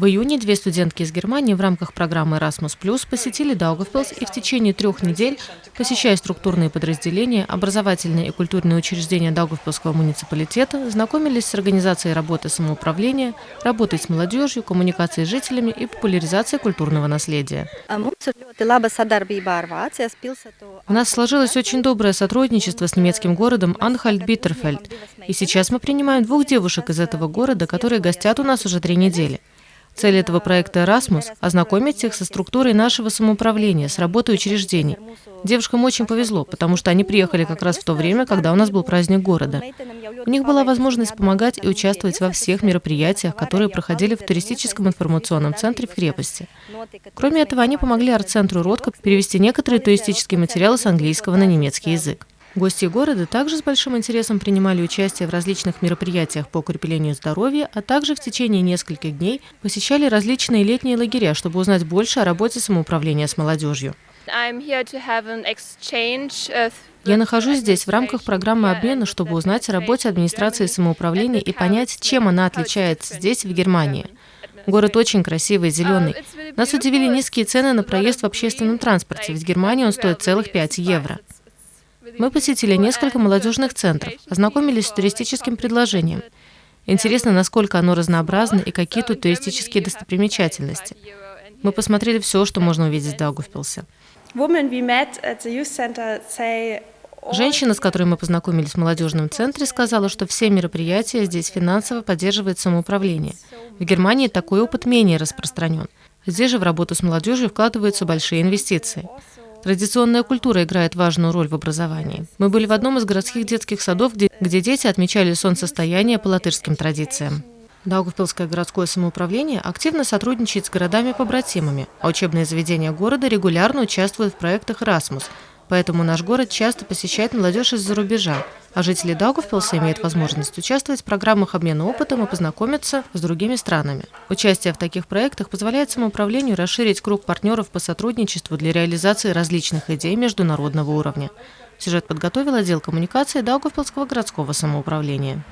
В июне две студентки из Германии в рамках программы Erasmus+, посетили Даугавпилс и в течение трех недель, посещая структурные подразделения, образовательные и культурные учреждения Даугавпилского муниципалитета, знакомились с организацией работы самоуправления, работой с молодежью, коммуникацией с жителями и популяризацией культурного наследия. У нас сложилось очень доброе сотрудничество с немецким городом Анхальт-Биттерфельд, и сейчас мы принимаем двух девушек из этого города, которые гостят у нас уже три недели. Цель этого проекта «Эрасмус» – ознакомить их со структурой нашего самоуправления, с работой учреждений. Девушкам очень повезло, потому что они приехали как раз в то время, когда у нас был праздник города. У них была возможность помогать и участвовать во всех мероприятиях, которые проходили в туристическом информационном центре в крепости. Кроме этого, они помогли арт-центру «Ротко» перевести некоторые туристические материалы с английского на немецкий язык. Гости города также с большим интересом принимали участие в различных мероприятиях по укреплению здоровья, а также в течение нескольких дней посещали различные летние лагеря, чтобы узнать больше о работе самоуправления с молодежью. Я нахожусь здесь в рамках программы обмена, чтобы узнать о работе администрации самоуправления и понять, чем она отличается здесь, в Германии. Город очень красивый, зеленый. Нас удивили низкие цены на проезд в общественном транспорте, ведь в Германии он стоит целых 5 евро. Мы посетили несколько молодежных центров, ознакомились с туристическим предложением. Интересно, насколько оно разнообразно и какие тут туристические достопримечательности. Мы посмотрели все, что можно увидеть в Даугавпилсе. Женщина, с которой мы познакомились в молодежном центре, сказала, что все мероприятия здесь финансово поддерживает самоуправление. В Германии такой опыт менее распространен. Здесь же в работу с молодежью вкладываются большие инвестиции. Традиционная культура играет важную роль в образовании. Мы были в одном из городских детских садов, где, где дети отмечали солнцестояние по латышским традициям. Даугавпилское городское самоуправление активно сотрудничает с городами-побратимами, а учебные заведения города регулярно участвуют в проектах «Эрасмус», Поэтому наш город часто посещает молодежь из-за рубежа, а жители Даугавпилса имеют возможность участвовать в программах обмена опытом и познакомиться с другими странами. Участие в таких проектах позволяет самоуправлению расширить круг партнеров по сотрудничеству для реализации различных идей международного уровня. Сюжет подготовил отдел коммуникации Даугавпилского городского самоуправления.